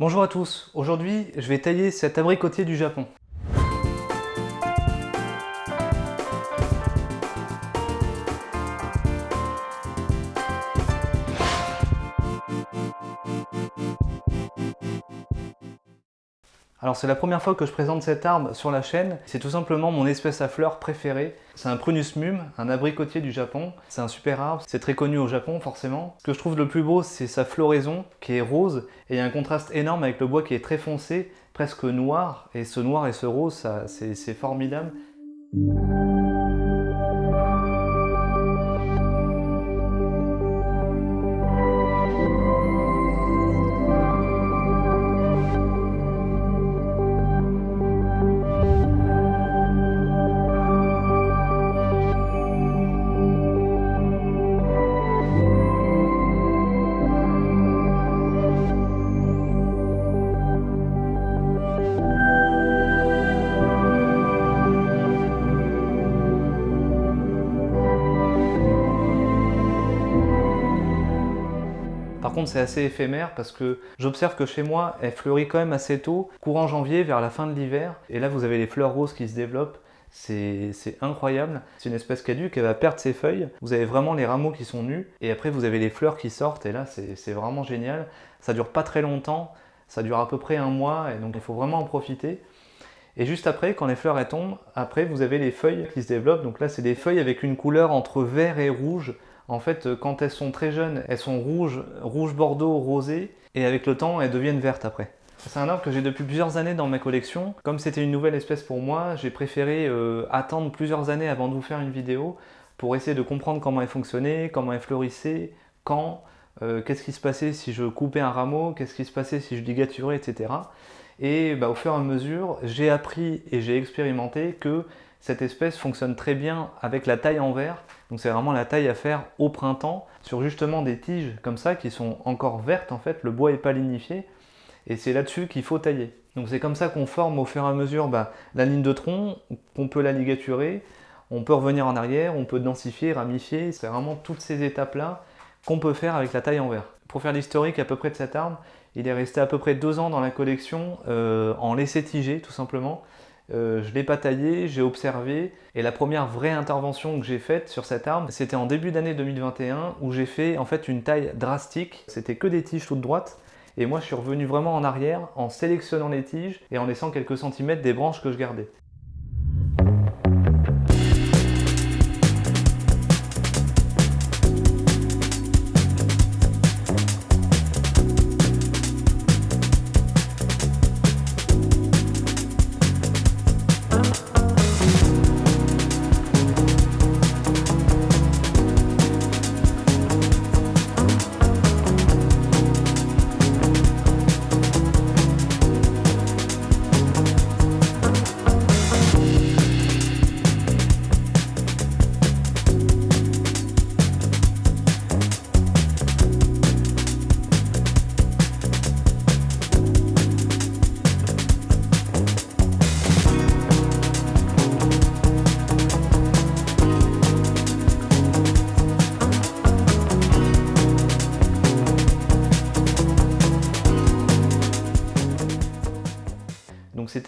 Bonjour à tous, aujourd'hui je vais tailler cet abricotier du Japon. Alors c'est la première fois que je présente cet arbre sur la chaîne, c'est tout simplement mon espèce à fleurs préférée. C'est un Prunus mum, un abricotier du Japon. C'est un super arbre, c'est très connu au Japon forcément. Ce que je trouve le plus beau, c'est sa floraison qui est rose et il y a un contraste énorme avec le bois qui est très foncé, presque noir. Et ce noir et ce rose, c'est formidable. C'est assez éphémère parce que j'observe que chez moi, elle fleurit quand même assez tôt, courant janvier, vers la fin de l'hiver. Et là, vous avez les fleurs roses qui se développent. C'est incroyable. C'est une espèce caduque, elle va perdre ses feuilles. Vous avez vraiment les rameaux qui sont nus. Et après, vous avez les fleurs qui sortent. Et là, c'est vraiment génial. Ça dure pas très longtemps. Ça dure à peu près un mois. Et donc, il faut vraiment en profiter. Et juste après, quand les fleurs tombent, après vous avez les feuilles qui se développent. Donc là, c'est des feuilles avec une couleur entre vert et rouge. En fait, euh, quand elles sont très jeunes, elles sont rouges, rouge bordeaux, rosé, et avec le temps, elles deviennent vertes après. C'est un arbre que j'ai depuis plusieurs années dans ma collection. Comme c'était une nouvelle espèce pour moi, j'ai préféré euh, attendre plusieurs années avant de vous faire une vidéo pour essayer de comprendre comment elle fonctionnait, comment elle fleurissait, quand, euh, qu'est-ce qui se passait si je coupais un rameau, qu'est-ce qui se passait si je ligaturais, etc. Et bah, au fur et à mesure, j'ai appris et j'ai expérimenté que cette espèce fonctionne très bien avec la taille en verre. Donc c'est vraiment la taille à faire au printemps sur justement des tiges comme ça qui sont encore vertes en fait. Le bois n'est pas lignifié et c'est là-dessus qu'il faut tailler. Donc c'est comme ça qu'on forme au fur et à mesure bah, la ligne de tronc, qu'on peut la ligaturer, on peut revenir en arrière, on peut densifier, ramifier. C'est vraiment toutes ces étapes-là qu'on peut faire avec la taille en verre. Pour faire l'historique à peu près de cet arbre, il est resté à peu près deux ans dans la collection euh, en laissé tiger tout simplement. Euh, je ne l'ai pas taillé, j'ai observé et la première vraie intervention que j'ai faite sur cet arbre, c'était en début d'année 2021 où j'ai fait en fait une taille drastique. C'était que des tiges toutes droites et moi je suis revenu vraiment en arrière en sélectionnant les tiges et en laissant quelques centimètres des branches que je gardais.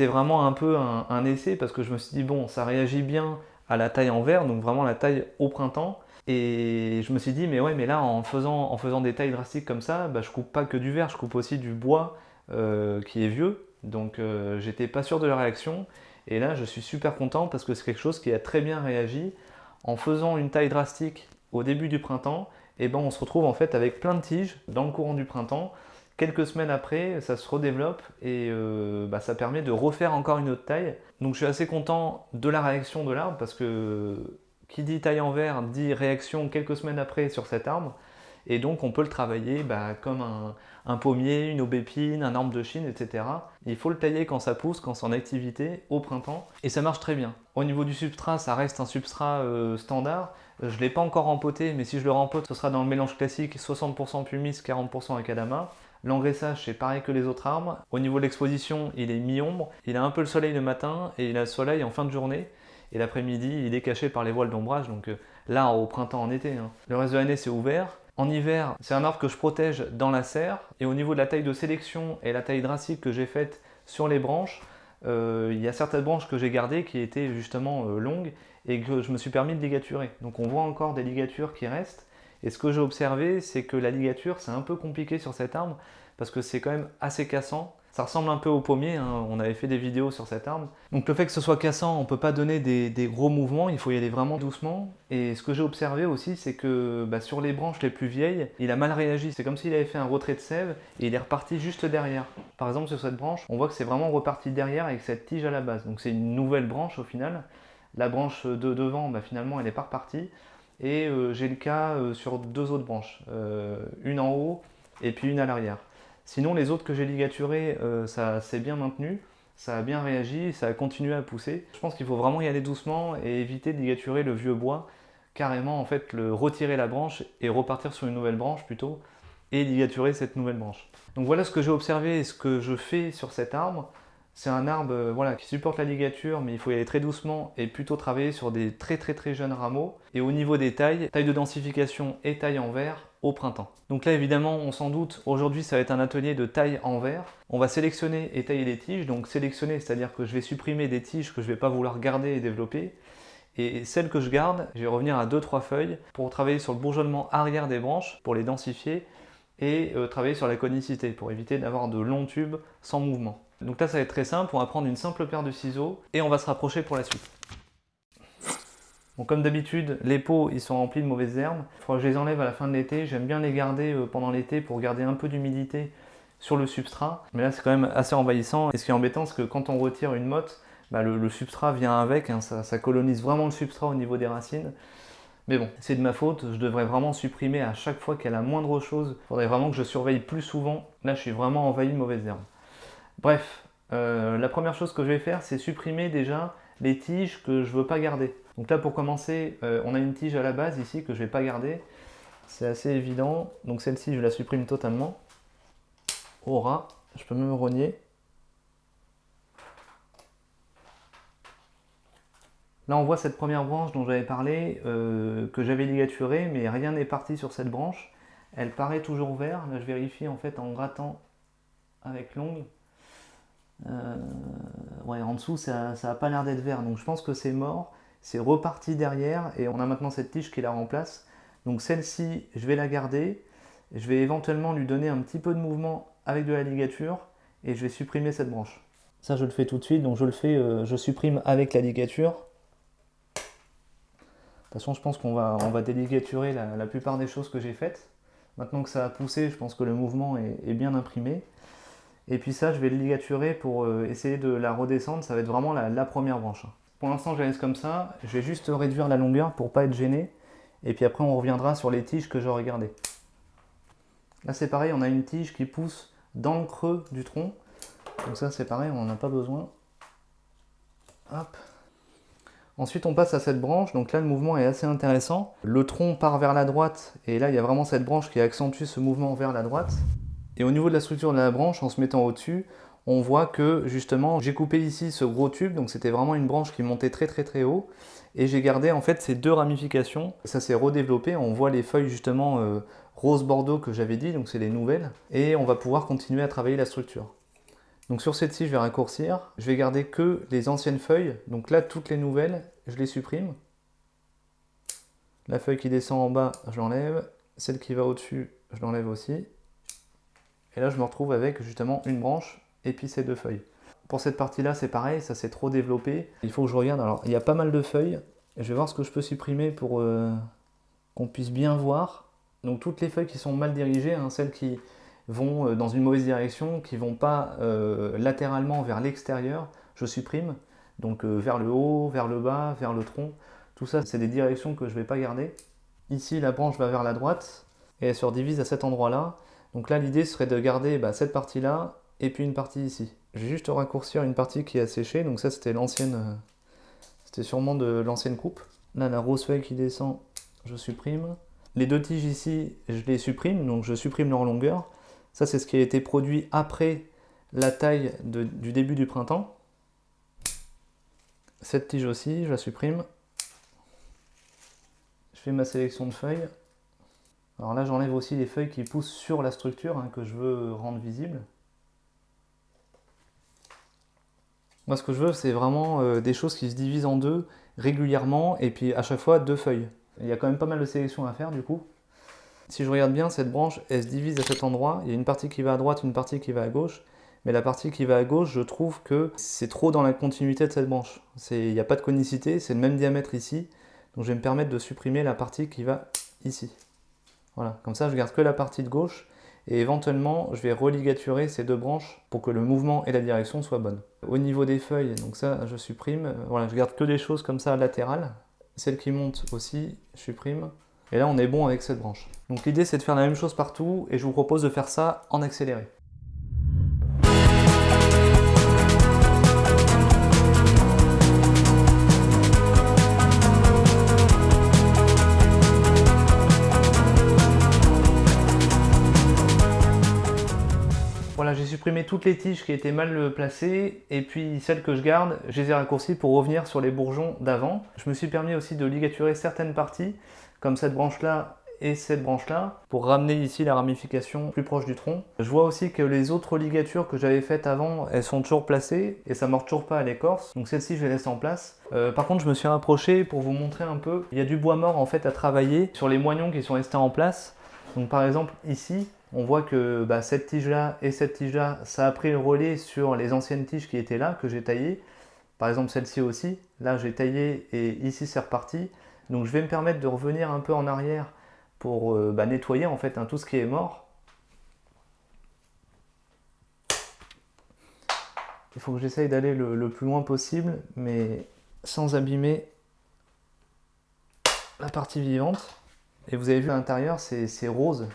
C'était vraiment un peu un, essai parce que je me suis dit bon ça réagit bien à la taille en verre, donc vraiment la taille au printemps. Et je me suis dit mais ouais mais là en faisant, en faisant des tailles drastiques comme ça, bah, je coupe pas que du verre, je coupe aussi du bois euh, qui est vieux. Donc euh, j'étais pas sûr de la réaction. Et là je suis super content parce que c'est quelque chose qui a très bien réagi. En faisant une taille drastique au début du printemps, et eh ben on se retrouve en fait avec plein de tiges dans le courant du printemps Quelques semaines après, ça se redéveloppe et euh, bah, ça permet de refaire encore une autre taille. Donc je suis assez content de la réaction de l'arbre parce que qui dit taille en verre dit réaction quelques semaines après sur cet arbre. Et donc on peut le travailler bah, comme un, pommier, une aubépine, un arbre de Chine, etc. Il faut le tailler quand ça pousse, quand c'est en activité, au printemps. Et ça marche très bien. Au niveau du substrat, ça reste un substrat euh, standard. Je ne l'ai pas encore rempoté, mais si je le rempote, ce sera dans le mélange classique 60% pumice, 40% acadama. L'engraissage, c'est pareil que les autres arbres. Au niveau de l'exposition, il est mi-ombre. Il a un peu le soleil le matin et il a le soleil en fin de journée. Et l'après-midi, il est caché par les voiles d'ombrage. Donc euh, là, au printemps, en été. Hein. Le reste de l'année, c'est ouvert. En hiver, c'est un arbre que je protège dans la serre. Et au niveau de la taille de sélection et la taille dracique que j'ai faite sur les branches, euh, il y a certaines branches que j'ai gardées qui étaient justement euh, longues et que je me suis permis de ligaturer. Donc on voit encore des ligatures qui restent. Et ce que j'ai observé, c'est que la ligature, c'est un peu compliqué sur cet arbre parce que c'est quand même assez cassant. Ça ressemble un peu au pommier, hein. on avait fait des vidéos sur cet arbre. Donc le fait que ce soit cassant, on ne peut pas donner des, gros mouvements, il faut y aller vraiment doucement. Et ce que j'ai observé aussi, c'est que bah, sur les branches les plus vieilles, il a mal réagi. C'est comme s'il avait fait un retrait de sève et il est reparti juste derrière. Par exemple sur cette branche, on voit que c'est vraiment reparti derrière avec cette tige à la base. Donc c'est une nouvelle branche au final. La branche de devant, bah, finalement, elle n'est pas repartie. Et euh, j'ai le cas euh, sur deux autres branches, euh, une en haut et puis une à l'arrière. Sinon, les autres que j'ai ligaturés, euh, ça s'est bien maintenu, ça a bien réagi, ça a continué à pousser. Je pense qu'il faut vraiment y aller doucement et éviter de ligaturer le vieux bois, carrément en fait le retirer la branche et repartir sur une nouvelle branche plutôt, et ligaturer cette nouvelle branche. Donc voilà ce que j'ai observé et ce que je fais sur cet arbre. C'est un arbre euh, voilà, qui supporte la ligature, mais il faut y aller très doucement et plutôt travailler sur des très très très jeunes rameaux. Et au niveau des tailles, taille de densification et taille en verre au printemps. Donc là évidemment, on s'en doute, aujourd'hui ça va être un atelier de taille en verre. On va sélectionner et tailler les tiges. Donc sélectionner, c'est-à-dire que je vais supprimer des tiges que je ne vais pas vouloir garder et développer. Et celles que je garde, je vais revenir à 2-3 feuilles pour travailler sur le bourgeonnement arrière des branches, pour les densifier, et euh, travailler sur la conicité, pour éviter d'avoir de longs tubes sans mouvement. Donc là, ça va être très simple. On va prendre une simple paire de ciseaux et on va se rapprocher pour la suite. comme d'habitude, les pots ils sont remplis de mauvaises herbes. Il faudra que je les enlève à la fin de l'été. J'aime bien les garder euh, pendant l'été pour garder un peu d'humidité sur le substrat. Mais là, c'est quand même assez envahissant. Et ce qui est embêtant, c'est que quand on retire une motte, bah, le, substrat vient avec. Hein. ça, colonise vraiment le substrat au niveau des racines. Mais bon, c'est de ma faute, je devrais vraiment supprimer à chaque fois qu'elle a moindre chose. Il faudrait vraiment que je surveille plus souvent. Là, je suis vraiment envahi de mauvaises herbes. Bref, euh, la première chose que je vais faire, c'est supprimer déjà les tiges que je ne veux pas garder. Donc là, pour commencer, euh, on a une tige à la base ici que je ne vais pas garder. C'est assez évident. Donc celle-ci, je la supprime totalement. Au ras, je peux même rogner. Là, on voit cette première branche dont j'avais parlé, euh, que j'avais ligaturée, mais rien n'est parti sur cette branche. Elle paraît toujours verte. Là, je vérifie en fait en grattant avec l'ongle. Euh, ouais, en dessous, ça n'a pas l'air d'être vert. Donc je pense que c'est mort. C'est reparti derrière et on a maintenant cette tige qui la remplace. Donc celle-ci, je vais la garder. Je vais éventuellement lui donner un petit peu de mouvement avec de la ligature et je vais supprimer cette branche. Ça, je le fais tout de suite. Donc je le fais, euh, je supprime avec la ligature. De toute façon, je pense qu'on va, déligaturer la, plupart des choses que j'ai faites. Maintenant que ça a poussé, je pense que le mouvement est bien imprimé. Et puis ça, je vais le ligaturer pour euh, essayer de la redescendre. Ça va être vraiment la, première branche. Pour l'instant, je la laisse comme ça. Je vais juste réduire la longueur pour pas être gêné. Et puis après, on reviendra sur les tiges que j'aurais gardées. Là, c'est pareil, on a une tige qui pousse dans le creux du tronc. Donc ça, c'est pareil, on n'en a pas besoin. Hop. Ensuite, on passe à cette branche. Donc là, le mouvement est assez intéressant. Le tronc part vers la droite. Et là, il y a vraiment cette branche qui accentue ce mouvement vers la droite. Et au niveau de la structure de la branche, en se mettant au-dessus, on voit que justement j'ai coupé ici ce gros tube, donc c'était vraiment une branche qui montait très très très haut, et j'ai gardé en fait ces deux ramifications, ça s'est redéveloppé, on voit les feuilles justement euh, rose bordeaux que j'avais dit, donc c'est les nouvelles, et on va pouvoir continuer à travailler la structure. Donc sur cette-ci je vais raccourcir, je vais garder que les anciennes feuilles, donc là toutes les nouvelles, je les supprime. La feuille qui descend en bas, je l'enlève, celle qui va au-dessus, je l'enlève aussi, et là, je me retrouve avec justement une branche et puis ces deux feuilles. Pour cette partie-là, c'est pareil, ça s'est trop développé. Il faut que je regarde. Alors, il y a pas mal de feuilles. Je vais voir ce que je peux supprimer pour euh, qu'on puisse bien voir. Donc, toutes les feuilles qui sont mal dirigées, hein, celles qui vont euh, dans une mauvaise direction, qui ne vont pas euh, latéralement vers l'extérieur, je supprime. Donc, vers le haut, vers le bas, vers le tronc. Tout ça, c'est des directions que je ne vais pas garder. Ici, la branche va vers la droite et elle se redivise à cet endroit-là. Donc là, l'idée serait de garder bah, cette partie-là et puis une partie ici. Je vais juste raccourcir une partie qui a séché. Donc ça, c'était l'ancienne... Euh, c'était sûrement de l'ancienne coupe. Là, la rose feuille qui descend, je supprime. Les deux tiges ici, je les supprime. Donc je supprime leur longueur. Ça, c'est ce qui a été produit après la taille du début du printemps. Cette tige aussi, je la supprime. Je fais ma sélection de feuilles. Alors là, j'enlève aussi les feuilles qui poussent sur la structure hein, que je veux rendre visible. Moi, ce que je veux, c'est vraiment euh, des choses qui se divisent en deux régulièrement et puis à chaque fois deux feuilles. Il y a quand même pas mal de sélection à faire du coup. Si je regarde bien, cette branche, elle se divise à cet endroit. Il y a une partie qui va à droite, une partie qui va à gauche. Mais la partie qui va à gauche, je trouve que c'est trop dans la continuité de cette branche. Il n'y a pas de conicité, c'est le même diamètre ici. Donc je vais me permettre de supprimer la partie qui va ici. Voilà, comme ça je garde que la partie de gauche et éventuellement je vais religaturer ces deux branches pour que le mouvement et la direction soient bonnes. Au niveau des feuilles, donc ça je supprime, voilà, je garde que des choses comme ça latérales. Celle qui monte aussi, je supprime. Et là on est bon avec cette branche. Donc l'idée c'est de faire la même chose partout et je vous propose de faire ça en accéléré. Supprimé toutes les tiges qui étaient mal placées et puis celles que je garde, je les ai raccourcies pour revenir sur les bourgeons d'avant. Je me suis permis aussi de ligaturer certaines parties, comme cette branche-là et cette branche-là, pour ramener ici la ramification plus proche du tronc. Je vois aussi que les autres ligatures que j'avais faites avant, elles sont toujours placées et ça ne mord toujours pas à l'écorce. Donc celle-ci, je les laisse en place. Euh, par contre, je me suis rapproché pour vous montrer un peu. Il y a du bois mort en fait à travailler sur les moignons qui sont restés en place. Donc par exemple ici, on voit que bah, cette tige-là et cette tige-là, ça a pris le relais sur les anciennes tiges qui étaient là, que j'ai taillées. Par exemple celle-ci aussi, là j'ai taillé et ici c'est reparti. Donc je vais me permettre de revenir un peu en arrière pour euh, bah, nettoyer en fait hein, tout ce qui est mort. Il faut que j'essaye d'aller le, plus loin possible, mais sans abîmer la partie vivante. Et vous avez vu à l'intérieur, c'est rose.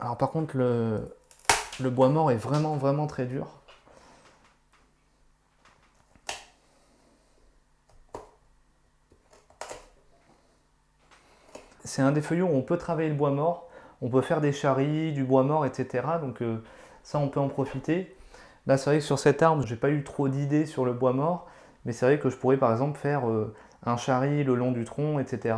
Alors par contre, le, bois mort est vraiment, vraiment très dur. C'est un des feuillets où on peut travailler le bois mort. On peut faire des charries, du bois mort, etc. Donc euh, ça, on peut en profiter. Là, c'est vrai que sur cette arme, j'ai pas eu trop d'idées sur le bois mort. Mais c'est vrai que je pourrais par exemple faire euh, un charri le long du tronc, etc.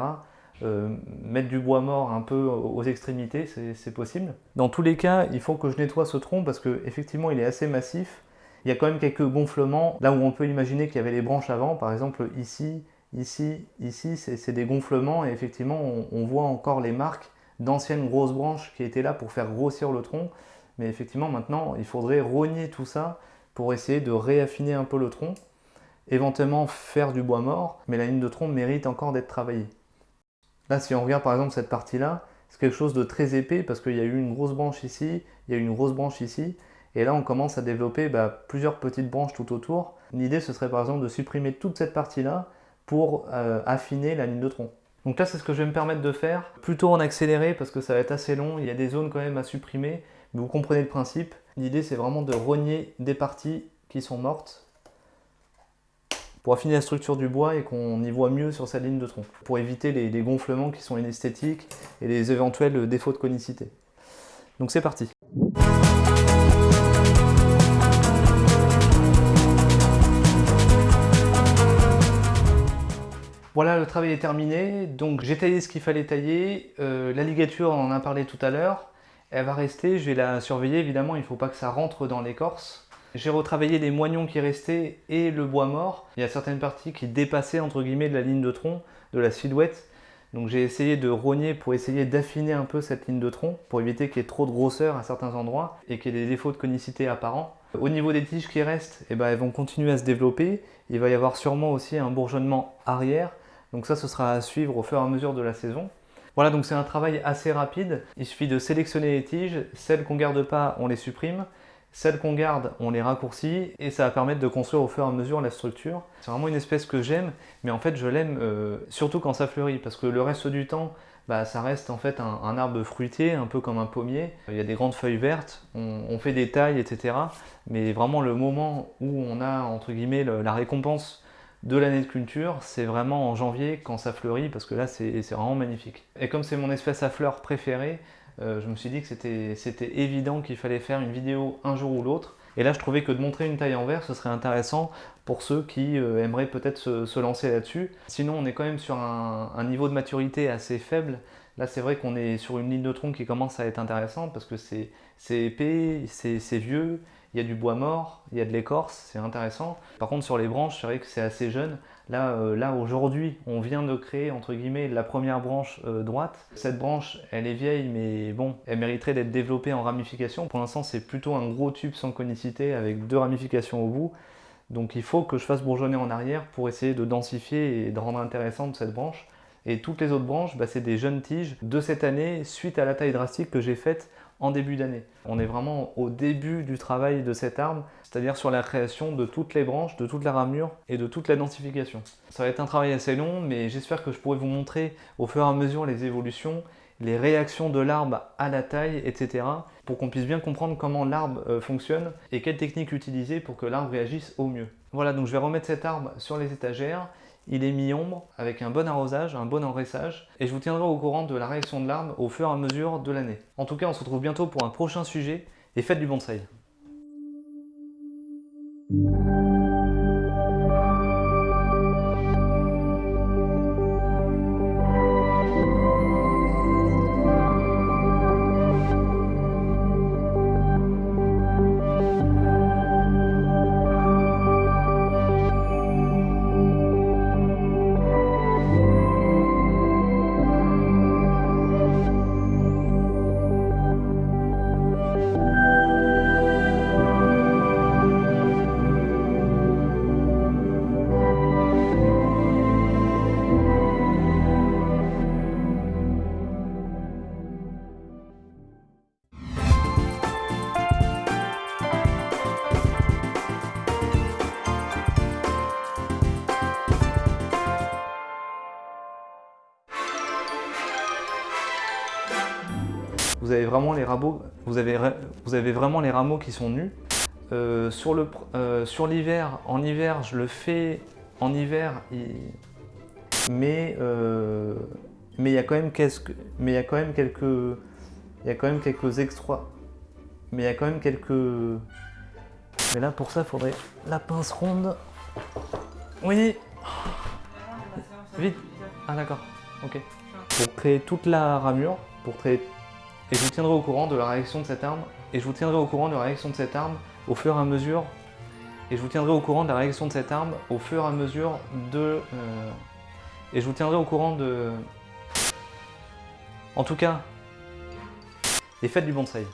Euh, mettre du bois mort un peu aux extrémités, c'est possible. Dans tous les cas, il faut que je nettoie ce tronc parce qu'effectivement, il est assez massif. Il y a quand même quelques gonflements, là où on peut imaginer qu'il y avait les branches avant, par exemple ici, ici, ici, c'est des gonflements et effectivement, on, voit encore les marques d'anciennes grosses branches qui étaient là pour faire grossir le tronc. Mais effectivement, maintenant, il faudrait rogner tout ça pour essayer de réaffiner un peu le tronc, éventuellement faire du bois mort, mais la ligne de tronc mérite encore d'être travaillée. Là, si on regarde par exemple cette partie-là, c'est quelque chose de très épais parce qu'il y a eu une grosse branche ici, il y a eu une grosse branche ici, et là on commence à développer bah, plusieurs petites branches tout autour. L'idée ce serait par exemple de supprimer toute cette partie-là pour euh, affiner la ligne de tronc. Donc là c'est ce que je vais me permettre de faire, plutôt en accéléré parce que ça va être assez long, il y a des zones quand même à supprimer, mais vous comprenez le principe. L'idée c'est vraiment de rogner des parties qui sont mortes pour affiner la structure du bois et qu'on y voit mieux sur sa ligne de tronc, pour éviter les, gonflements qui sont inesthétiques et les éventuels défauts de conicité. Donc c'est parti Voilà, le travail est terminé. Donc j'ai taillé ce qu'il fallait tailler. Euh, la ligature, on en a parlé tout à l'heure. Elle va rester, je vais la surveiller évidemment, il ne faut pas que ça rentre dans l'écorce. J'ai retravaillé les moignons qui restaient et le bois mort. Il y a certaines parties qui dépassaient entre guillemets de la ligne de tronc, de la silhouette. Donc j'ai essayé de rogner pour essayer d'affiner un peu cette ligne de tronc pour éviter qu'il y ait trop de grosseur à certains endroits et qu'il y ait des défauts de conicité apparents. Au niveau des tiges qui restent, eh ben, elles vont continuer à se développer. Il va y avoir sûrement aussi un bourgeonnement arrière. Donc ça, ce sera à suivre au fur et à mesure de la saison. Voilà, donc c'est un travail assez rapide. Il suffit de sélectionner les tiges. Celles qu'on ne garde pas, on les supprime. Celles qu'on garde, on les raccourcit et ça va permettre de construire au fur et à mesure la structure. C'est vraiment une espèce que j'aime, mais en fait je l'aime euh, surtout quand ça fleurit parce que le reste du temps, bah, ça reste en fait un, arbre fruitier, un peu comme un pommier. Il y a des grandes feuilles vertes, on, fait des tailles, etc. Mais vraiment le moment où on a entre guillemets la récompense de l'année de culture, c'est vraiment en janvier quand ça fleurit parce que là c'est vraiment magnifique. Et comme c'est mon espèce à fleurs préférée, je me suis dit que c'était évident qu'il fallait faire une vidéo un jour ou l'autre. Et là, je trouvais que de montrer une taille en verre, ce serait intéressant pour ceux qui euh, aimeraient peut-être se, lancer là-dessus. Sinon, on est quand même sur un, niveau de maturité assez faible. Là, c'est vrai qu'on est sur une ligne de tronc qui commence à être intéressante parce que c'est épais, c'est vieux, il y a du bois mort, il y a de l'écorce, c'est intéressant. Par contre, sur les branches, c'est vrai que c'est assez jeune. Là, euh, aujourd'hui, on vient de créer, entre guillemets, la première branche euh, droite. Cette branche, elle est vieille, mais bon, elle mériterait d'être développée en ramification. Pour l'instant, c'est plutôt un gros tube sans conicité avec deux ramifications au bout. Donc il faut que je fasse bourgeonner en arrière pour essayer de densifier et de rendre intéressante cette branche. Et toutes les autres branches, bah, c'est des jeunes tiges de cette année suite à la taille drastique que j'ai faite en début d'année. On est vraiment au début du travail de cet arbre, c'est-à-dire sur la création de toutes les branches, de toute la ramure et de toute la densification. Ça va être un travail assez long, mais j'espère que je pourrai vous montrer au fur et à mesure les évolutions, les réactions de l'arbre à la taille, etc. pour qu'on puisse bien comprendre comment l'arbre euh, fonctionne et quelles techniques utiliser pour que l'arbre réagisse au mieux. Voilà, donc je vais remettre cet arbre sur les étagères il est mi-ombre avec un bon arrosage, un bon enraissage et je vous tiendrai au courant de la réaction de l'arbre au fur et à mesure de l'année. En tout cas, on se retrouve bientôt pour un prochain sujet et faites du bonsaï. Vraiment les rameaux, vous avez, vous avez vraiment les rameaux qui sont nus. Euh, euh, sur l'hiver, en hiver, je le fais en hiver, mais euh, mais il y a quand même quelques, mais il y quand même quelques, il y a quand même quelques extra, mais il y a quand même quelques, mais là pour ça, il faudrait la pince ronde. Oui. Vite. Ah d'accord. Ok. Pour créer toute la ramure, pour créer et je vous tiendrai au courant de la réaction de cette arme. Et je vous tiendrai au courant de la réaction de cette arme au fur et à mesure. Et je vous tiendrai au courant de la réaction de cette arme au fur et à mesure de euh, et je vous tiendrai au courant de en tout cas les fêtes du bonsaï